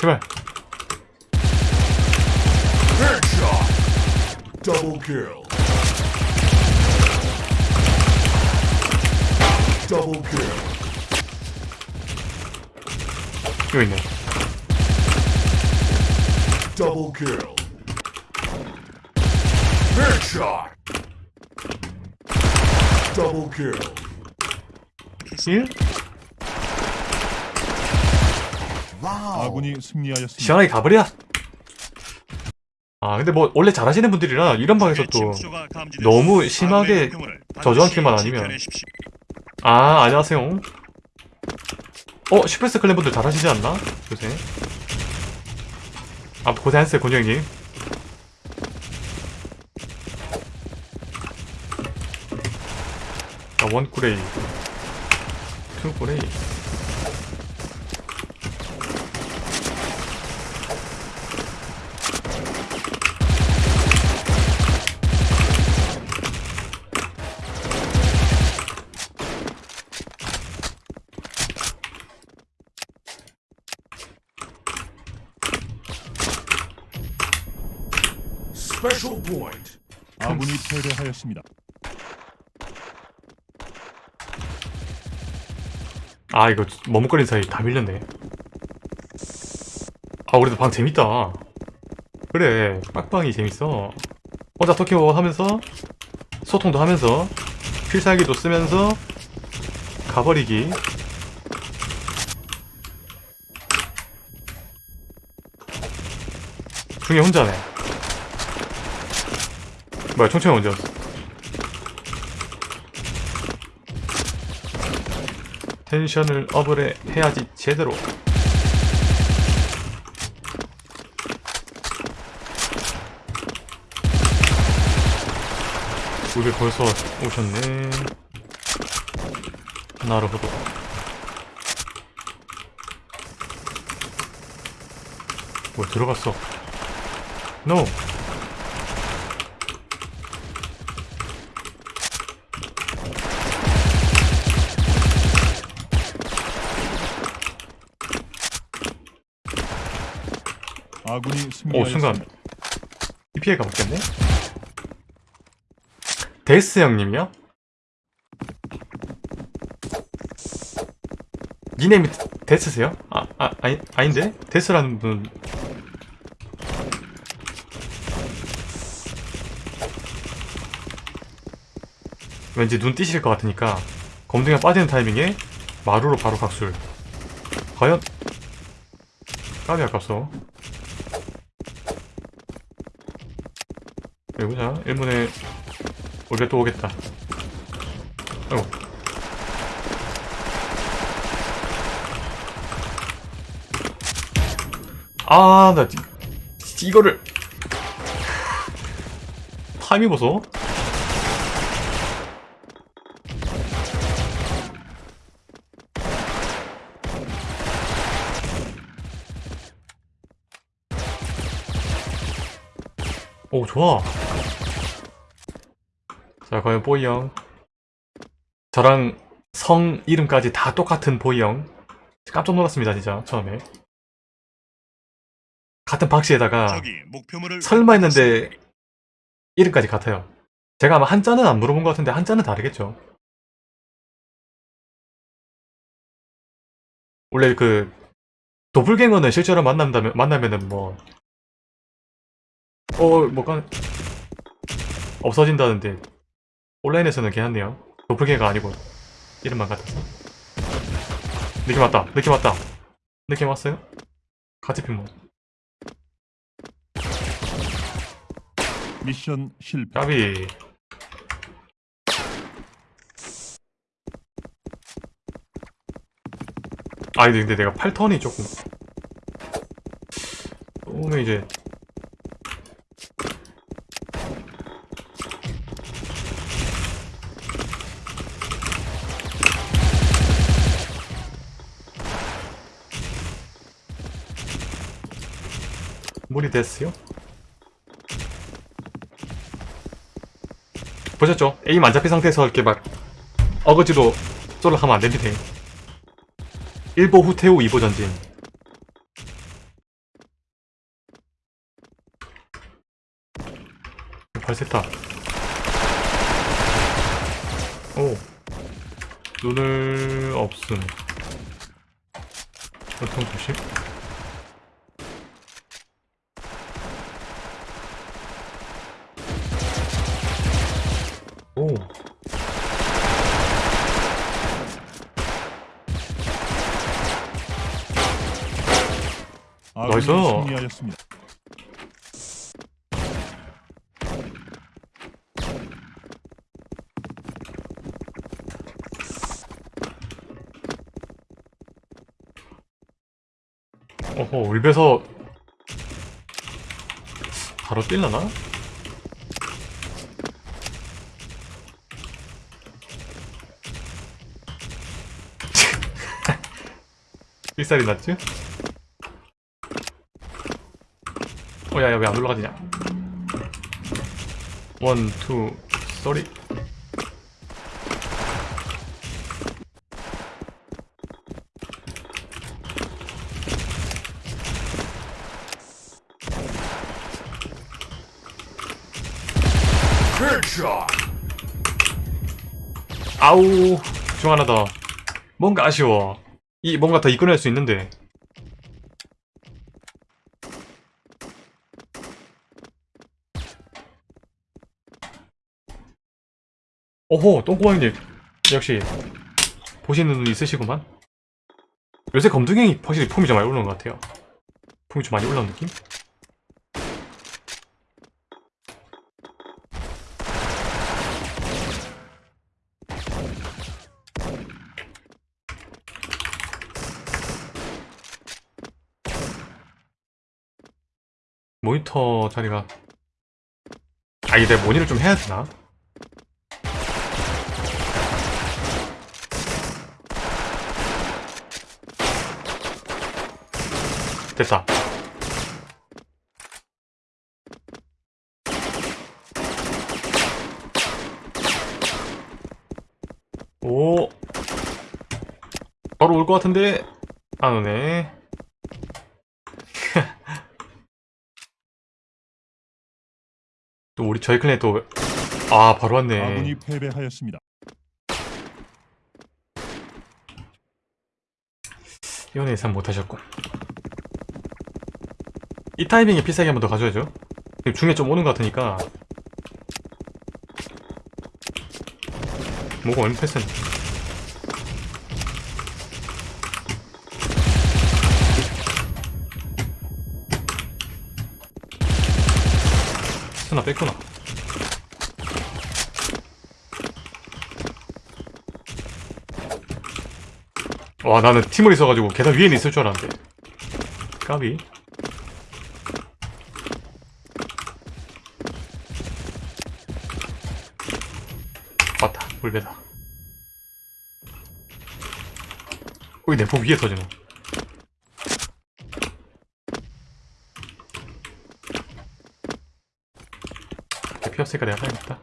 제발 Headshot. Double kill. Double kill. 여기 있네 Double kill. Headshot. Double kill. 1 아군이 승리하였습니다. 시원하게 가버려. 아 근데 뭐 원래 잘하시는 분들이라 이런 방에서 또 너무 심하게 저조한 킬만 아니면. 아 안녕하세요. 어 슈퍼스 클랜 분들 잘하시지 않나? 요새. 아 고생하셨어요 곤영님. 아 원꾸레이. 투꾸레이 아군이 패배하였습니다. 아 이거 머뭇거리는 사이 다 밀렸네. 아 그래도 방 재밌다. 그래 빡방이 재밌어. 혼자 토끼워 하면서 소통도 하면서 필살기도 쓰면서 가버리기. 중에 혼자네 뭐야 언제 왔어 텐션을 업을 해, 해야지 제대로. 우리 벌써 오셨네. 나르호도. 뭐 들어갔어. NO 아군이 오. 순간 이 피해가 먹겠네 데스 형님이요? 니네임이 데스세요? 아, 아, 아니, 아닌데? 데스라는 분 왠지 눈 띄실 것 같으니까 검둥이가 빠지는 타이밍에 마루로 바로 각술 과연 까비 아깝소 여기 보자 1분에 우리가 또 오겠다. 아이고. 아나 이거를. 타이밍 보소. 오 좋아 자 과연 보이 형. 저랑 성 이름까지 다 똑같은 보이 형. 깜짝 놀랐습니다 진짜 처음에. 같은 박씨에다가 설마 했는데 이름까지 같아요. 제가 아마 한자는 안 물어본 것 같은데 한자는 다르겠죠. 원래 그 도플갱어는 실제로 만난다면 만나면은 뭐 어, 뭐가 없어진다는데 온라인에서는 괜찮네요. 도플갱어가 아니고 이름만 같아서. 느낌 왔다. 느낌 왔다. 느낌 왔어요? 같이 핀 뭐. 미션 실패. 까비. 아 근데 내가 8턴이 조금 너무 이제 마무리 됐어요? 보셨죠? 에임 안 잡힌 상태에서 이렇게 막 어거지로 쏠라 하면 안 됩니다. 1보 후퇴후 2보 전진. 발세타. 오. 눈을 없음. 보통 90. 승리하였습니다. 어허, 울베서 바로 뛸라나? 삑살이 났지? 어, 야, 야, 왜 안 올라가지냐? 원, 투, 쏘리. 아우, 중 하나 더. 뭔가 아쉬워. 이, 뭔가 더 이끌어낼 수 있는데. 오호, 똥꼬방님. 역시, 보시는 눈 있으시구만. 요새 검둥이 확실히 폼이 좀 많이 올라온 것 같아요. 폼이 좀 많이 올라온 느낌? 모니터 자리가 아 이게 내 모니를 좀 해야 되나? 됐다. 오. 바로 올 것 같은데? 안 오네. 또 우리 저희 클랜 또아 바로 왔네. 아군이 패배하였습니다. 이건 예상 못하셨군 이 타이밍에 필살기 한번 더 가져야죠. 중에 좀 오는 것 같으니까. 뭐가 얼마 패스는 스나 뺐구나. 와 나는 팀을 있어가지고 계단 위에는 있을 줄 알았는데. 까비 물배다. 거기 내포 위에 터지노 피었으니까 내가 사야겠다.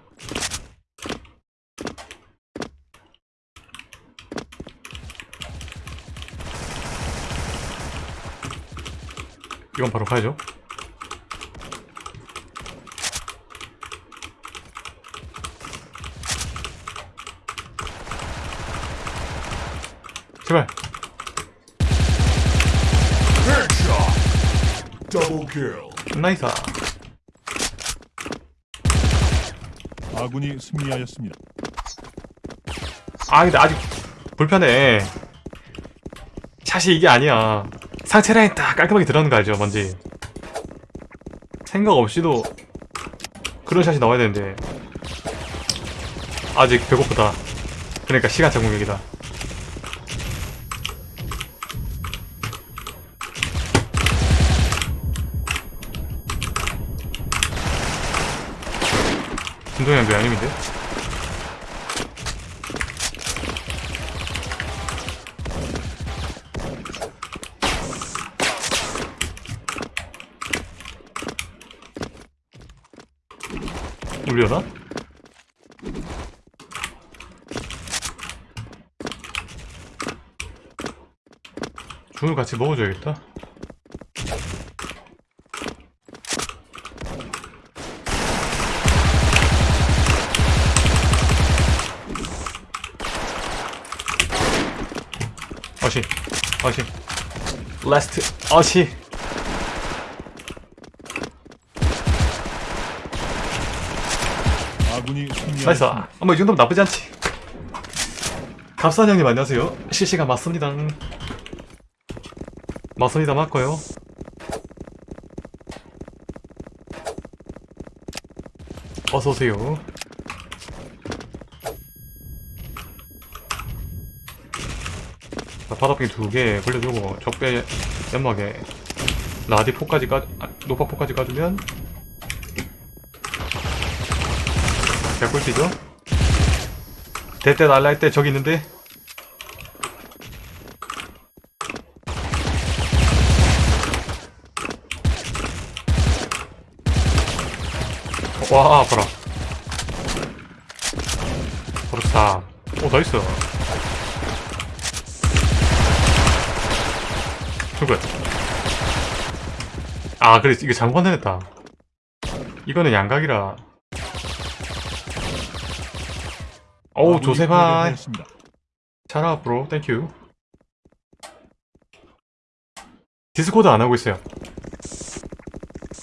이건 바로 가야죠 nice. 아군이 승리하였습니다. 아 근데 아직 불편해. 샷이 이게 아니야. 상체 라인 딱 깔끔하게 들어가는 거 알죠 뭔지? 생각 없이도 그런 샷이 나와야 되는데. 아직 배고프다. 그러니까 시간차 공격이다 그 양님인데? 울려나? 죽을 같이 먹어줘야겠다. 아시 last 아시. 아군이 nice. 어머 이 정도면 나쁘지 않지. 갑산 형님 안녕하세요. 실시간 맞습니다. 맞습니다. 맞고요. 어서오세요 바닥빙 두개 굴려주고 적배 연막에 라디 포까지 까 아, 노파 포까지 까주면 개꿀띠죠? 대때 날라할 때 저기 있는데? 와 아파라. 그렇다. 오 나이스 누구야 아 그래. 이게 장관 해냈다. 이거는 양각이라. 어우 패배하였습니다. 잘하 브로. 땡큐 디스코드 안 하고 있어요.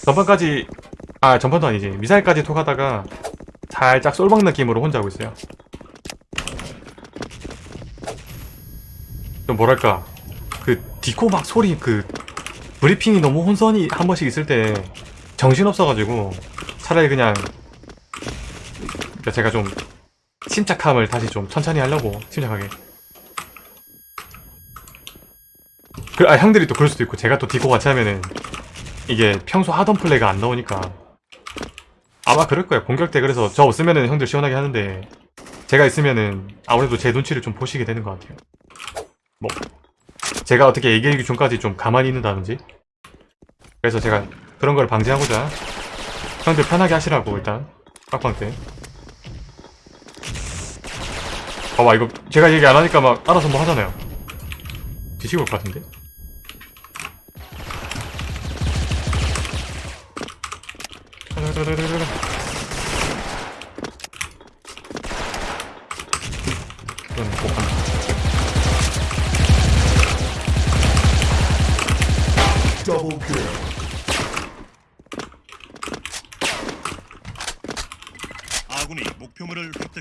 전판까지 아 전판도 아니지. 미사일까지 톡하다가 살짝 쏠박 느낌으로 혼자 하고 있어요. 좀 뭐랄까. 그 디코 막 소리 그 브리핑이 너무 혼선이 한 번씩 있을 때 정신없어가지고 차라리 그냥 그러니까 제가 좀 침착함을 다시 좀 천천히 하려고 침착하게. 그, 아 형들이 또 그럴 수도 있고 제가 또 디코 같이 하면은 이게 평소 하던 플레이가 안 나오니까. 아마 그럴 거예요. 공격 때 그래서 저 없으면은 형들 시원하게 하는데 제가 있으면은 아무래도 제 눈치를 좀 보시게 되는 것 같아요. 뭐 제가 어떻게 얘기하기 전까지 좀 가만히 있는다든지. 그래서 제가 그런 걸 방지하고자 형들 편하게 하시라고 일단 빡빡 때 봐봐 이거 제가 얘기 안 하니까 막 알아서 뭐 하잖아요. 뒤지고 올 것 같은데? 이건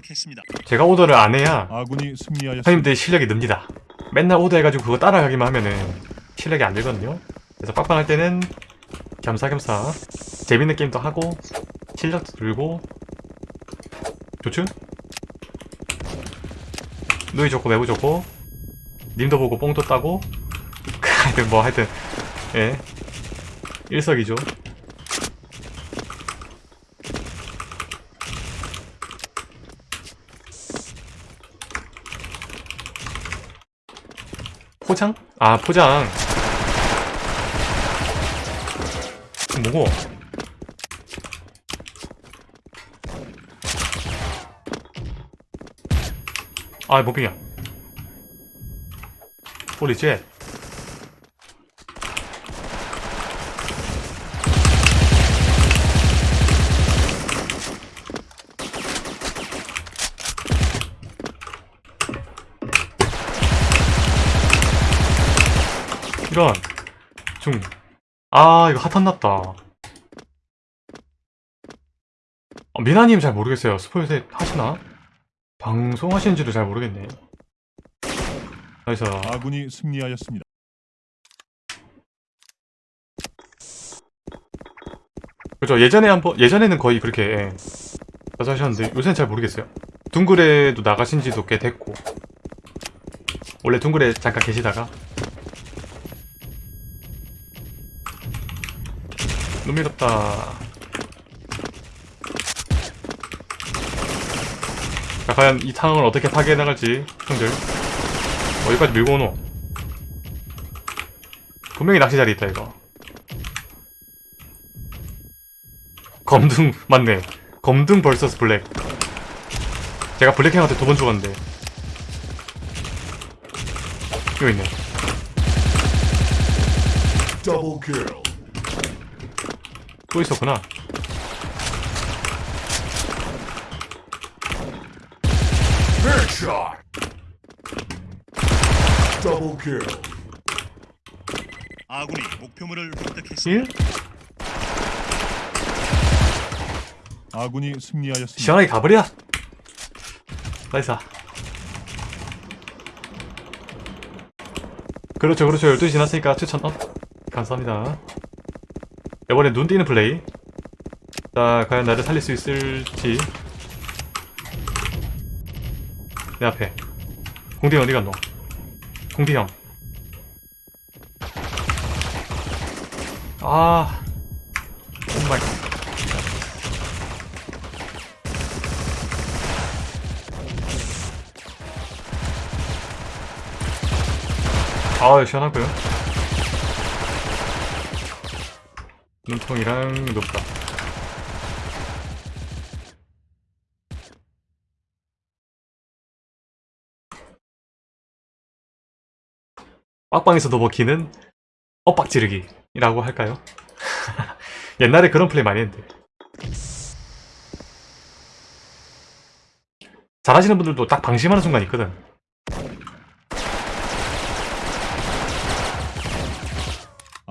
획득했습니다. 제가 오더를 안 해야 아군이 승리하였습니다. 형님들 실력이 늡니다 맨날 오더 해가지고 그거 따라가기만 하면은 실력이 안 늘거든요 그래서 빡빡할 때는 겸사겸사 재밌는 게임도 하고 실력도 늘고 좋죠? 누이 좋고 매우 좋고 님도 보고 뽕도 따고 하여튼 뭐 하여튼 예 일석이조 포장? 아 포장 뭐고? 아 뭐빙이야 홀리쉣 이런 중. 아 이거 핫한 났다. 어, 미나님 잘 모르겠어요. 스포일셋 하시나? 방송하시는지도 잘 모르겠네. 그래서 아군이 승리하였습니다. 그죠 예전에 한번 예전에는 거의 그렇게 예, 가서 하셨는데 요새는 잘 모르겠어요. 둥글에도 나가신 지도 꽤 됐고 원래 둥글에 잠깐 계시다가 눈미롭다. 자, 과연 이 상황을 어떻게 파괴해 나갈지, 형들. 어디까지 밀고 오노? 분명히 낚시 자리 있다, 이거. 검둥, 맞네. 검둥 vs 블랙. 제가 블랙형한테 두 번 죽었는데. 이거 있네. Double kill. 또 있었구나. 아군이 목표물을 획득했습니다. 1? 아군이 승리하였습니다. 시원하게 가버려 nice 그렇죠 그렇죠 12시 지났으니까 추천 up 감사합니다 이번에 눈 띄는 플레이. 자 과연 나를 살릴 수 있을지. 내 앞에. 공디 어디 갔노? 공디 형. 아, 정말. 아, 시원하고요. 눈통이랑 높다. 빡방에서도 먹히는 엇박 지르기라고 할까요? 옛날에 그런 플레이 많이 했는데. 잘하시는 분들도 딱 방심하는 순간 있거든.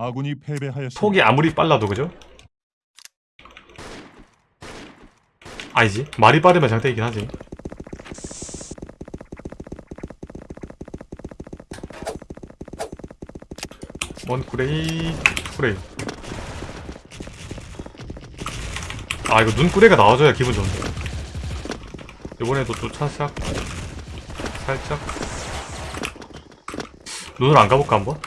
아군이 패배하였습니다. 폭이 아무리 빨라도 그죠? 아니지 말이 빠르면 장땡이긴 하지 원 꾸레이 아 이거 눈꾸레가 나와줘야 기분 좋은데 이번에도 또 차싹 살짝 눈을 안 가볼까 한번?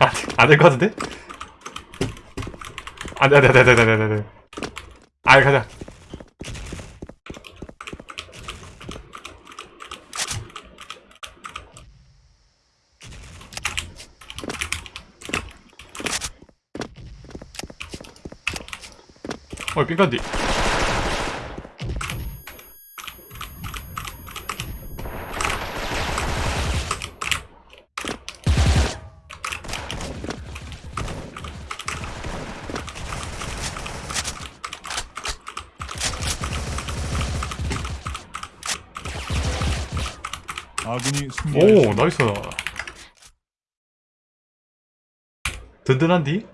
아, 안 될 것 같은데? 안 돼, 안 돼, 안 돼, 안 돼, 안 돼, 안 돼. 아, 가자. 어, 삥간디. 아군이 승리하였습니다. 오, 나이스. 든든한디?